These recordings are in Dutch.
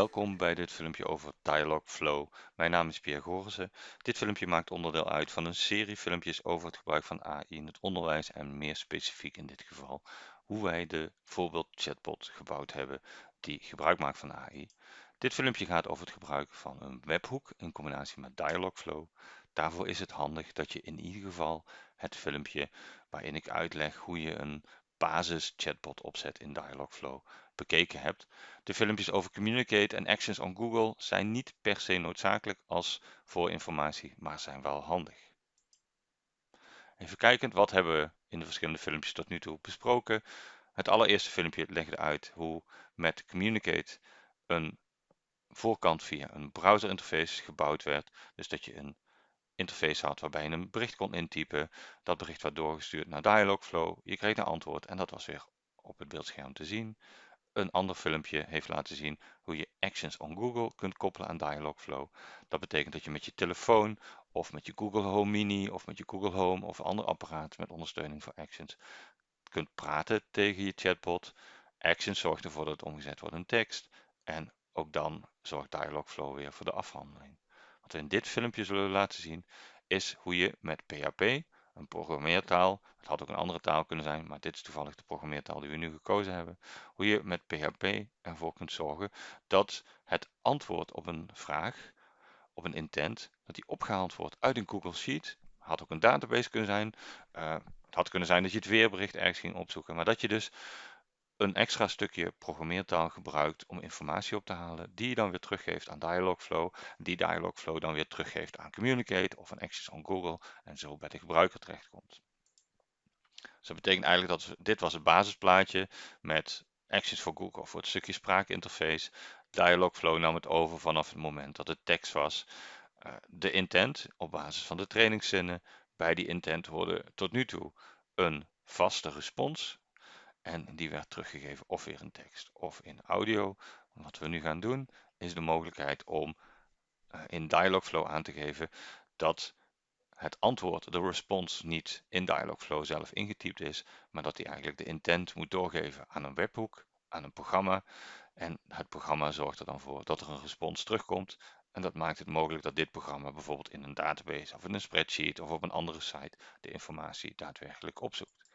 Welkom bij dit filmpje over Dialogflow. Mijn naam is Pierre Gorissen. Dit filmpje maakt onderdeel uit van een serie filmpjes over het gebruik van AI in het onderwijs en meer specifiek in dit geval hoe wij de voorbeeld chatbot gebouwd hebben die gebruik maakt van AI. Dit filmpje gaat over het gebruik van een webhoek in combinatie met Dialogflow. Daarvoor is het handig dat je in ieder geval het filmpje waarin ik uitleg hoe je een basis chatbot opzet in Dialogflow bekeken hebt. De filmpjes over Communicate en Actions on Google zijn niet per se noodzakelijk als voorinformatie, maar zijn wel handig. Even kijkend, wat hebben we in de verschillende filmpjes tot nu toe besproken? Het allereerste filmpje legde uit hoe met Communicate een voorkant via een browser interface gebouwd werd. Dus dat je een interface had waarbij je een bericht kon intypen. Dat bericht werd doorgestuurd naar Dialogflow. Je kreeg een antwoord en dat was weer op het beeldscherm te zien. Een ander filmpje heeft laten zien hoe je Actions on Google kunt koppelen aan Dialogflow. Dat betekent dat je met je telefoon of met je Google Home Mini of met je Google Home of ander apparaat met ondersteuning voor Actions kunt praten tegen je chatbot. Actions zorgt ervoor dat het omgezet wordt in tekst en ook dan zorgt Dialogflow weer voor de afhandeling. Wat we in dit filmpje zullen laten zien is hoe je met PHP, een programmeertaal, het had ook een andere taal kunnen zijn, maar dit is toevallig de programmeertaal die we nu gekozen hebben, hoe je met PHP ervoor kunt zorgen dat het antwoord op een vraag, op een intent, dat die opgehaald wordt uit een Google Sheet, had ook een database kunnen zijn, uh, het had kunnen zijn dat je het weerbericht ergens ging opzoeken, maar dat je dus een extra stukje programmeertaal gebruikt om informatie op te halen, die je dan weer teruggeeft aan Dialogflow, die Dialogflow dan weer teruggeeft aan Communicate of aan Actions on Google en zo bij de gebruiker terechtkomt. Dus dat betekent eigenlijk dat dit was het basisplaatje met Actions for Google voor het stukje spraakinterface. Dialogflow nam het over vanaf het moment dat het tekst was. Uh, de intent op basis van de trainingszinnen. Bij die intent hoorde tot nu toe een vaste respons en die werd teruggegeven of weer in tekst of in audio. Wat we nu gaan doen is de mogelijkheid om uh, in Dialogflow aan te geven dat het antwoord, de response, niet in Dialogflow zelf ingetypt is, maar dat hij eigenlijk de intent moet doorgeven aan een webhoek, aan een programma. En het programma zorgt er dan voor dat er een respons terugkomt. En dat maakt het mogelijk dat dit programma bijvoorbeeld in een database of in een spreadsheet of op een andere site de informatie daadwerkelijk opzoekt.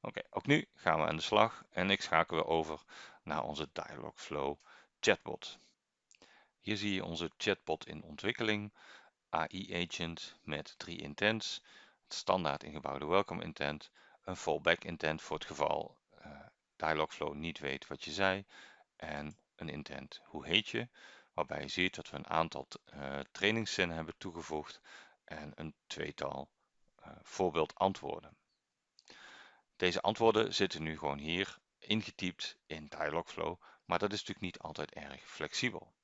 Oké, ook nu gaan we aan de slag en ik schakel weer over naar onze Dialogflow chatbot. Hier zie je onze chatbot in ontwikkeling, AI agent met drie intents, het standaard ingebouwde welcome intent, een fallback intent voor het geval uh, Dialogflow niet weet wat je zei en een intent hoe heet je, waarbij je ziet dat we een aantal uh, trainingszinnen hebben toegevoegd en een tweetal uh, voorbeeld antwoorden. Deze antwoorden zitten nu gewoon hier ingetypt in Dialogflow, maar dat is natuurlijk niet altijd erg flexibel.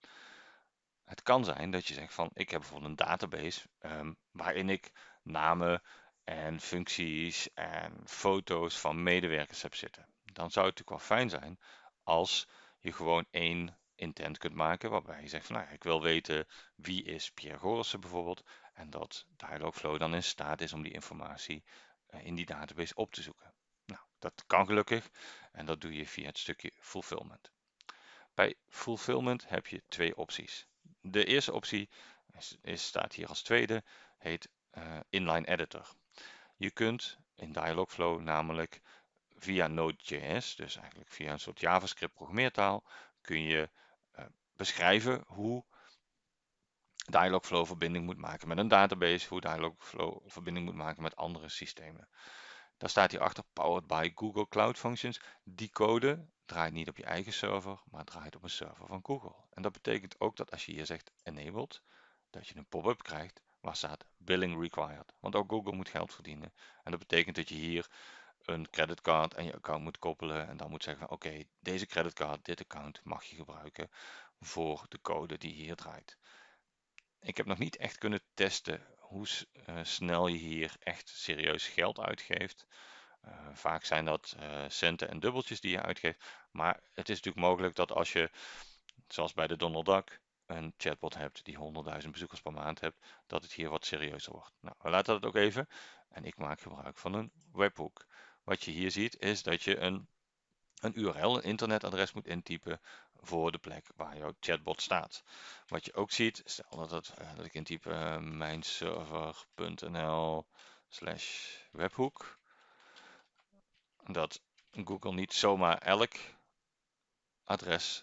Het kan zijn dat je zegt van ik heb bijvoorbeeld een database um, waarin ik namen en functies en foto's van medewerkers heb zitten. Dan zou het natuurlijk wel fijn zijn als je gewoon één intent kunt maken waarbij je zegt van nou, ik wil weten wie is Pierre Gorissen bijvoorbeeld en dat Dialogflow dan in staat is om die informatie uh, in die database op te zoeken. Dat kan gelukkig en dat doe je via het stukje fulfillment. Bij fulfillment heb je twee opties. De eerste optie is, staat hier als tweede, heet uh, inline editor. Je kunt in Dialogflow namelijk via Node.js, dus eigenlijk via een soort JavaScript programmeertaal, kun je uh, beschrijven hoe Dialogflow verbinding moet maken met een database, hoe Dialogflow verbinding moet maken met andere systemen. Daar staat hierachter Powered by Google Cloud Functions. Die code draait niet op je eigen server, maar draait op een server van Google. En dat betekent ook dat als je hier zegt enabled, dat je een pop-up krijgt waar staat billing required. Want ook Google moet geld verdienen. En dat betekent dat je hier een creditcard en je account moet koppelen en dan moet zeggen oké, deze creditcard, dit account mag je gebruiken voor de code die hier draait. Ik heb nog niet echt kunnen testen hoe uh, snel je hier echt serieus geld uitgeeft. Uh, vaak zijn dat uh, centen en dubbeltjes die je uitgeeft. Maar het is natuurlijk mogelijk dat als je, zoals bij de Donald Duck, een chatbot hebt die 100.000 bezoekers per maand hebt, dat het hier wat serieuzer wordt. Nou, we laten dat ook even. En ik maak gebruik van een webhook. Wat je hier ziet is dat je een een URL, een internetadres moet intypen voor de plek waar jouw chatbot staat. Wat je ook ziet, stel dat, het, uh, dat ik intyp uh, mijnserver.nl slash webhoek, dat Google niet zomaar elk adres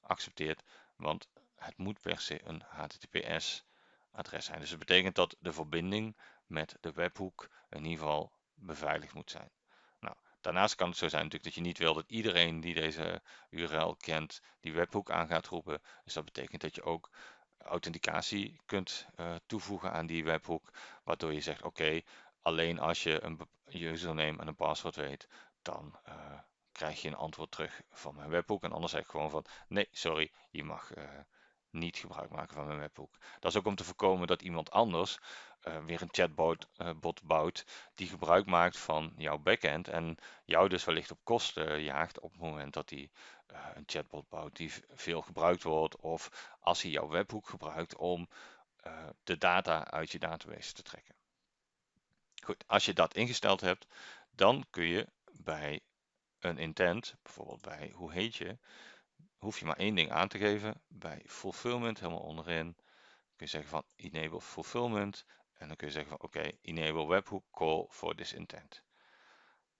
accepteert, want het moet per se een HTTPS adres zijn. Dus dat betekent dat de verbinding met de webhoek in ieder geval beveiligd moet zijn. Daarnaast kan het zo zijn natuurlijk dat je niet wil dat iedereen die deze URL kent, die webhoek aan gaat roepen. Dus dat betekent dat je ook authenticatie kunt uh, toevoegen aan die webhoek, waardoor je zegt oké, alleen als je een username en een paswoord weet, dan uh, krijg je een antwoord terug van mijn webhoek. En anders zeg ik gewoon van nee, sorry, je mag uh, niet gebruik maken van mijn webhoek. Dat is ook om te voorkomen dat iemand anders uh, weer een chatbot uh, bot bouwt die gebruik maakt van jouw backend en jou dus wellicht op kosten jaagt op het moment dat hij uh, een chatbot bouwt die veel gebruikt wordt of als hij jouw webhoek gebruikt om de data uit je database te trekken. Goed, als je dat ingesteld hebt, dan kun je bij een intent, bijvoorbeeld bij hoe heet je, hoef je maar één ding aan te geven. Bij fulfillment, helemaal onderin, kun je zeggen van enable fulfillment. En dan kun je zeggen van oké, enable webhook call for this intent.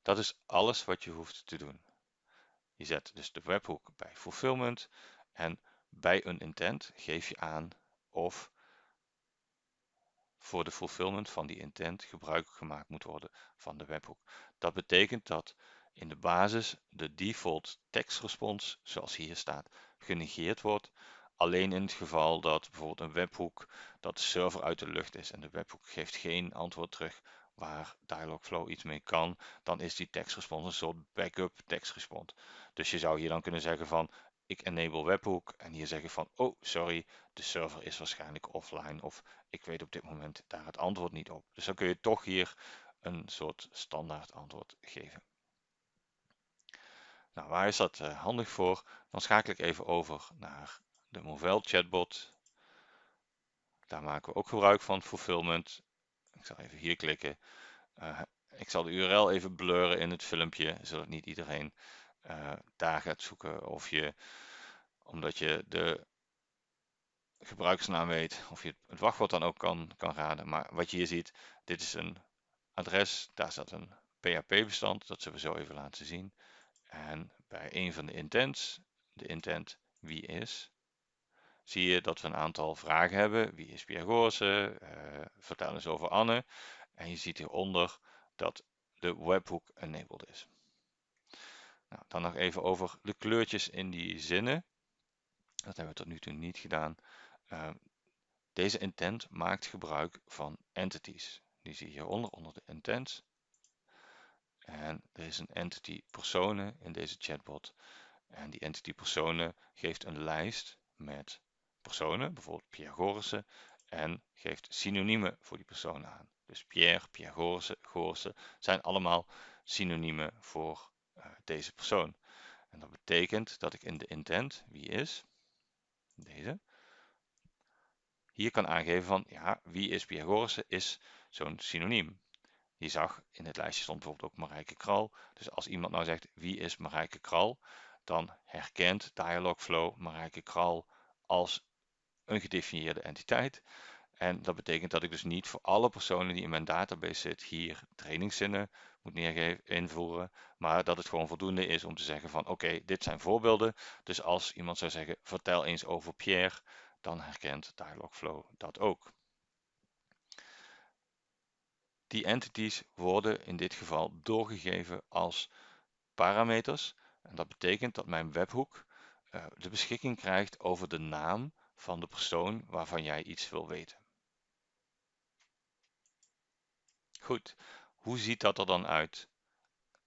Dat is alles wat je hoeft te doen. Je zet dus de webhook bij fulfillment en bij een intent geef je aan of voor de fulfillment van die intent gebruik gemaakt moet worden van de webhook. Dat betekent dat in de basis de default tekstrespons, zoals hier staat, genegeerd wordt. Alleen in het geval dat bijvoorbeeld een webhoek, dat de server uit de lucht is en de webhoek geeft geen antwoord terug waar Dialogflow iets mee kan, dan is die tekstrespons een soort backup tekstrespons. Dus je zou hier dan kunnen zeggen van ik enable webhook en hier zeggen van oh sorry, de server is waarschijnlijk offline of ik weet op dit moment daar het antwoord niet op. Dus dan kun je toch hier een soort standaard antwoord geven. Nou, waar is dat uh, handig voor? Dan schakel ik even over naar de Movell chatbot. Daar maken we ook gebruik van, fulfillment. Ik zal even hier klikken. Uh, ik zal de URL even blurren in het filmpje, zodat niet iedereen uh, daar gaat zoeken. Of je, omdat je de gebruikersnaam weet, of je het wachtwoord dan ook kan, kan raden. Maar wat je hier ziet, dit is een adres, daar staat een PHP-bestand. Dat zullen we zo even laten zien. En bij een van de intents, de intent wie is, zie je dat we een aantal vragen hebben. Wie is Pierre Goorse? Uh, vertel eens over Anne. En je ziet hieronder dat de webhook enabled is. Nou, dan nog even over de kleurtjes in die zinnen. Dat hebben we tot nu toe niet gedaan. Uh, deze intent maakt gebruik van entities. Die zie je hieronder, onder de intents. En er is een entity personen in deze chatbot. En die entity personen geeft een lijst met personen, bijvoorbeeld Pierre en geeft synoniemen voor die personen aan. Dus Pierre, Pierre Gorissen, zijn allemaal synoniemen voor uh, deze persoon. En dat betekent dat ik in de intent, wie is, deze, hier kan aangeven van, ja, wie is Pierre is zo'n synoniem. Je zag in het lijstje stond bijvoorbeeld ook Marijke Kral. Dus als iemand nou zegt wie is Marijke Kral, dan herkent Dialogflow Marijke Kral als een gedefinieerde entiteit. En dat betekent dat ik dus niet voor alle personen die in mijn database zit hier trainingszinnen moet neergeven, invoeren. Maar dat het gewoon voldoende is om te zeggen van oké, dit zijn voorbeelden. Dus als iemand zou zeggen vertel eens over Pierre, dan herkent Dialogflow dat ook. Die entities worden in dit geval doorgegeven als parameters. En dat betekent dat mijn webhoek uh, de beschikking krijgt over de naam van de persoon waarvan jij iets wil weten. Goed, hoe ziet dat er dan uit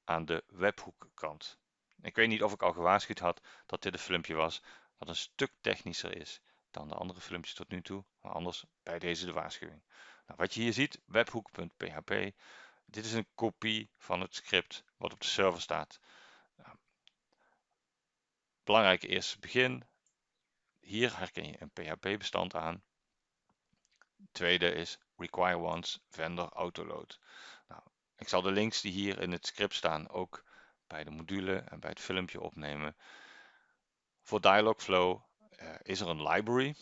aan de webhoekkant? Ik weet niet of ik al gewaarschuwd had dat dit een filmpje was wat een stuk technischer is dan de andere filmpjes tot nu toe, maar anders bij deze de waarschuwing. Nou, wat je hier ziet, webhook.php, dit is een kopie van het script wat op de server staat. Nou, belangrijke eerste begin. Hier herken je een PHP-bestand aan. tweede is require once vendor autoload. Nou, ik zal de links die hier in het script staan ook bij de module en bij het filmpje opnemen. Voor Dialogflow uh, is er een library,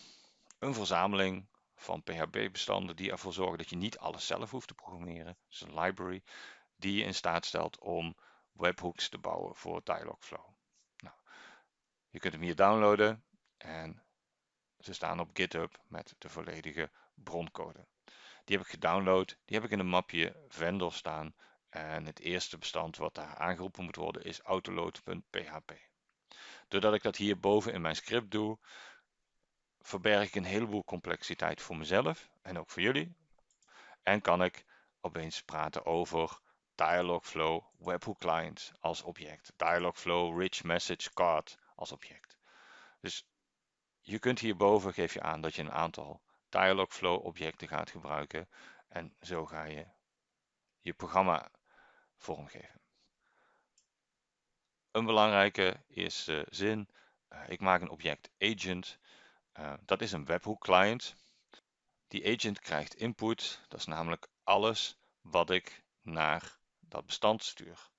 een verzameling van PHP-bestanden die ervoor zorgen dat je niet alles zelf hoeft te programmeren. Dus een library die je in staat stelt om webhooks te bouwen voor Dialogflow. Nou, je kunt hem hier downloaden en ze staan op GitHub met de volledige broncode. Die heb ik gedownload, die heb ik in een mapje vendor staan en het eerste bestand wat daar aangeroepen moet worden is autoload.php. Doordat ik dat hier boven in mijn script doe, verberg ik een heleboel complexiteit voor mezelf en ook voor jullie. En kan ik opeens praten over Dialogflow Webhook Client als object, Dialogflow Rich Message Card als object. Dus je kunt hierboven geef je aan dat je een aantal Dialogflow objecten gaat gebruiken en zo ga je je programma vormgeven. Een belangrijke eerste zin, uh, ik maak een object agent uh, dat is een webhook client. Die agent krijgt input, dat is namelijk alles wat ik naar dat bestand stuur.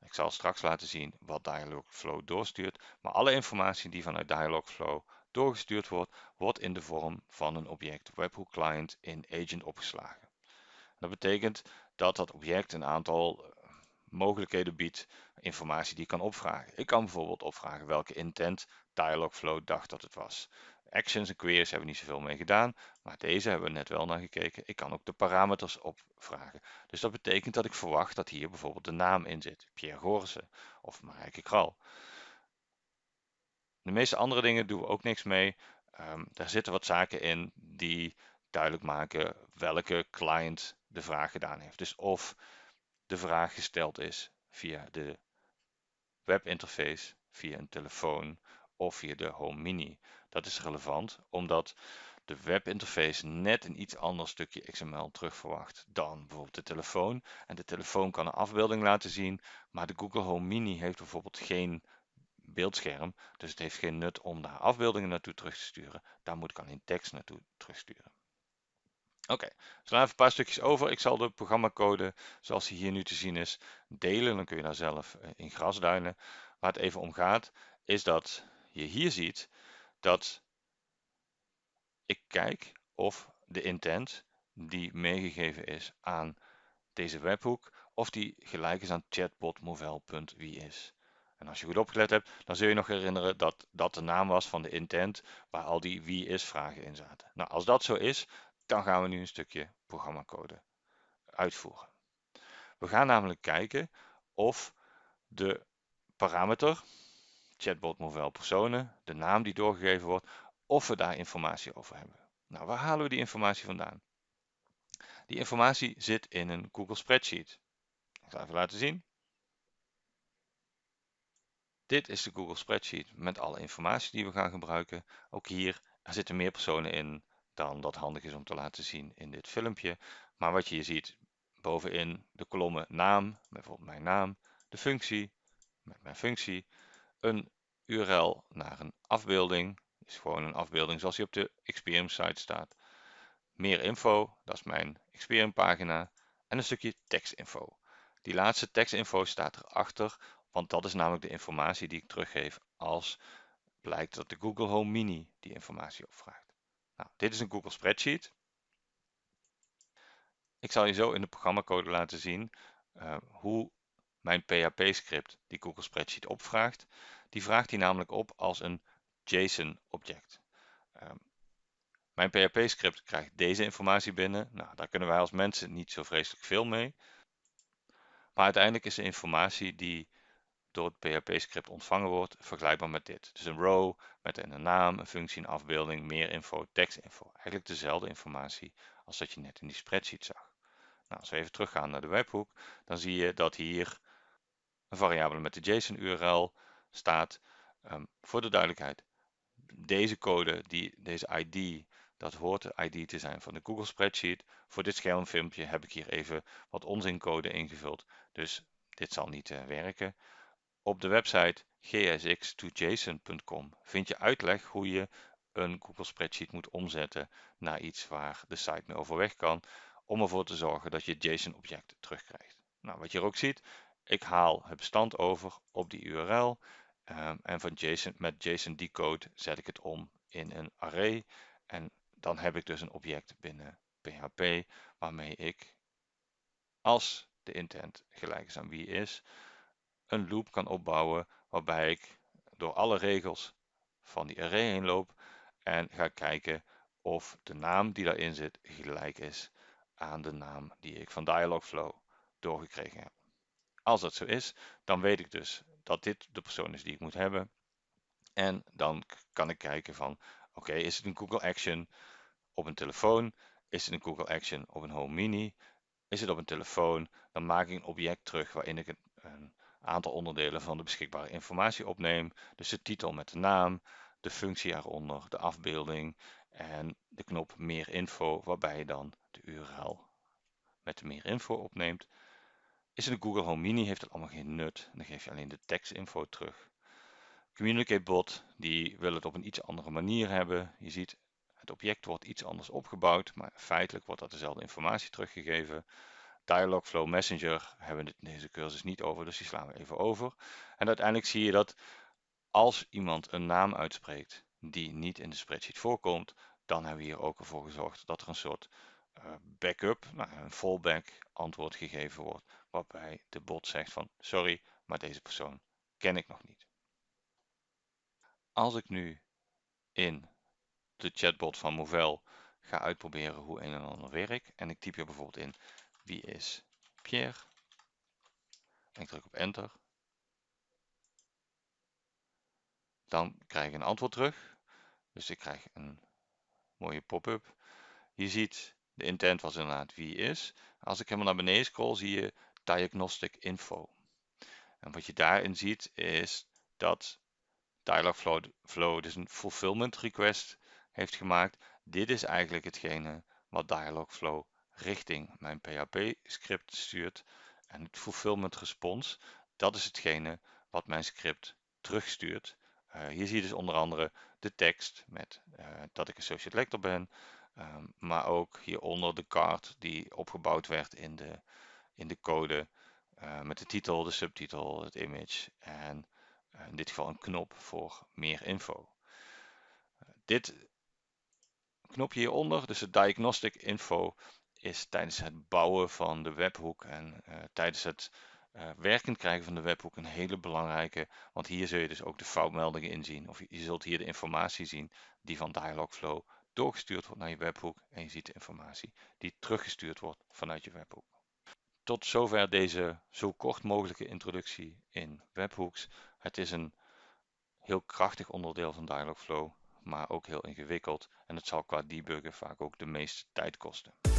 Ik zal straks laten zien wat Dialogflow doorstuurt, maar alle informatie die vanuit Dialogflow doorgestuurd wordt, wordt in de vorm van een object webhook client in agent opgeslagen. Dat betekent dat dat object een aantal eh, mogelijkheden biedt, informatie die ik kan opvragen. Ik kan bijvoorbeeld opvragen welke intent Dialogflow dacht dat het was. Actions en queries hebben we niet zoveel mee gedaan, maar deze hebben we net wel naar gekeken. Ik kan ook de parameters opvragen. Dus dat betekent dat ik verwacht dat hier bijvoorbeeld de naam in zit. Pierre Gorse of Marijke Kral. De meeste andere dingen doen we ook niks mee. Um, daar zitten wat zaken in die duidelijk maken welke client de vraag gedaan heeft. Dus of de vraag gesteld is via de webinterface, via een telefoon of via de Home Mini. Dat is relevant omdat de webinterface net een iets ander stukje XML terugverwacht dan bijvoorbeeld de telefoon. En de telefoon kan een afbeelding laten zien, maar de Google Home Mini heeft bijvoorbeeld geen beeldscherm. Dus het heeft geen nut om daar afbeeldingen naartoe terug te sturen. Daar moet ik alleen tekst naartoe terugsturen. Oké, okay, dus even een paar stukjes over. Ik zal de programmacode zoals die hier nu te zien is delen. Dan kun je daar zelf eh, in grasduinen. Waar het even om gaat is dat je hier ziet dat ik kijk of de intent die meegegeven is aan deze webhoek, of die gelijk is aan chatbotmovel.wie is. En als je goed opgelet hebt, dan zul je nog herinneren dat dat de naam was van de intent waar al die wie is vragen in zaten. Nou, als dat zo is, dan gaan we nu een stukje programmacode uitvoeren. We gaan namelijk kijken of de parameter chatbot model personen, de naam die doorgegeven wordt, of we daar informatie over hebben. Nou, waar halen we die informatie vandaan? Die informatie zit in een Google Spreadsheet. Ik zal even laten zien. Dit is de Google Spreadsheet met alle informatie die we gaan gebruiken. Ook hier, er zitten meer personen in dan dat handig is om te laten zien in dit filmpje. Maar wat je hier ziet, bovenin de kolommen naam, bijvoorbeeld mijn naam, de functie, met mijn functie, een URL naar een afbeelding, is gewoon een afbeelding zoals die op de Experium site staat. Meer info, dat is mijn Experium pagina en een stukje tekstinfo. Die laatste tekstinfo staat erachter, want dat is namelijk de informatie die ik teruggeef als blijkt dat de Google Home Mini die informatie opvraagt. Nou, dit is een Google Spreadsheet. Ik zal je zo in de programmacode laten zien uh, hoe mijn PHP-script die Google Spreadsheet opvraagt. Die vraagt hij namelijk op als een JSON-object. Um, mijn PHP-script krijgt deze informatie binnen. Nou, daar kunnen wij als mensen niet zo vreselijk veel mee. Maar uiteindelijk is de informatie die door het PHP-script ontvangen wordt vergelijkbaar met dit. Dus een row met een naam, een functie, een afbeelding, meer info, tekstinfo. Eigenlijk dezelfde informatie als dat je net in die spreadsheet zag. Nou, als we even teruggaan naar de webhoek, dan zie je dat hier een variabele met de JSON-URL staat. Um, voor de duidelijkheid, deze code, die, deze ID, dat hoort de ID te zijn van de Google Spreadsheet. Voor dit schermfilmpje heb ik hier even wat onzincode ingevuld, dus dit zal niet uh, werken. Op de website gsx2json.com vind je uitleg hoe je een Google Spreadsheet moet omzetten naar iets waar de site mee overweg kan, om ervoor te zorgen dat je JSON-objecten terugkrijgt. Nou, wat je hier ook ziet, Ik haal het bestand over op die URL um, en van JSON, met JSON decode zet ik het om in een array en dan heb ik dus een object binnen PHP waarmee ik als de intent gelijk is aan wie is, een loop kan opbouwen waarbij ik door alle regels van die array heen loop en ga kijken of de naam die daarin zit gelijk is aan de naam die ik van Dialogflow doorgekregen heb. Als dat zo is, dan weet ik dus dat dit de persoon is die ik moet hebben. En dan kan ik kijken van, oké, is het een Google Action op een telefoon? Is het een Google Action op een Home Mini? Is het op een telefoon? Dan maak ik een object terug waarin ik een, aantal onderdelen van de beschikbare informatie opneem. Dus de titel met de naam, de functie eronder, de afbeelding en de knop meer info, waarbij je dan de URL met meer info opneemt. Is het een Google Home Mini heeft het allemaal geen nut. Dan geef je alleen de tekstinfo terug. Communicate bot, die wil het op een iets andere manier hebben. Je ziet, het object wordt iets anders opgebouwd, maar feitelijk wordt dat dezelfde informatie teruggegeven. Dialogflow Messenger hebben we in deze cursus niet over, dus die slaan we even over. En uiteindelijk zie je dat als iemand een naam uitspreekt die niet in de spreadsheet voorkomt, dan hebben we hier ook ervoor gezorgd dat er een soort uh, backup, nou, een fallback antwoord gegeven wordt, waarbij de bot zegt van sorry, maar deze persoon ken ik nog niet. Als ik nu in de chatbot van Movell ga uitproberen hoe een en ander werkt en ik typ hier bijvoorbeeld in wie is Pierre en ik druk op enter, dan krijg ik een antwoord terug. Dus ik krijg een mooie pop-up. Je ziet, de intent was inderdaad wie is. Als ik helemaal naar beneden scroll, zie je diagnostic info. En wat je daarin ziet is dat Dialogflow dus een fulfillment request heeft gemaakt. Dit is eigenlijk hetgene wat Dialogflow richting mijn PHP script stuurt. En het fulfillment response, dat is hetgene wat mijn script terugstuurt. Uh, hier zie je dus onder andere de tekst met uh, dat ik associate lector ben. Um, maar ook hieronder de card die opgebouwd werd in de, in de code. Uh, met de titel, de subtitel, het image en in dit geval een knop voor meer info. dit knopje hieronder, dus de diagnostic info, is tijdens het bouwen van de webhoek en uh, tijdens het uh, werkend krijgen van de webhoek een hele belangrijke, want hier zul je dus ook de foutmeldingen inzien. Of je zult hier de informatie zien die van Dialogflow doorgestuurd wordt naar je webhoek en je ziet de informatie die teruggestuurd wordt vanuit je webhoek. Tot zover deze zo kort mogelijke introductie in webhooks. Het is een heel krachtig onderdeel van Dialogflow, maar ook heel ingewikkeld en het zal qua debuggen vaak ook de meeste tijd kosten.